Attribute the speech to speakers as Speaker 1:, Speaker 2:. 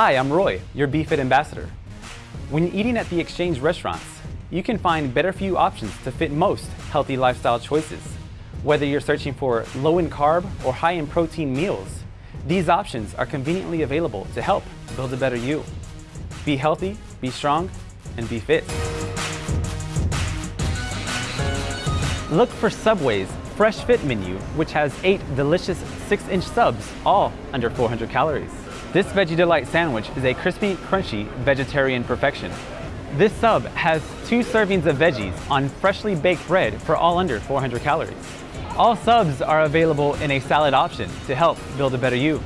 Speaker 1: Hi, I'm Roy, your BeFit ambassador. When eating at the Exchange restaurants, you can find better you options to fit most healthy lifestyle choices. Whether you're searching for low in carb or high in protein meals, these options are conveniently available to help build a better you. Be healthy, be strong, and be fit. Look for Subway's Fresh Fit menu, which has eight delicious six inch subs, all under 400 calories. This Veggie Delite sandwich is a crispy, crunchy vegetarian perfection. This sub has two servings of veggies on freshly baked bread for all under 400 calories. All subs are available in a salad option to help build a better you.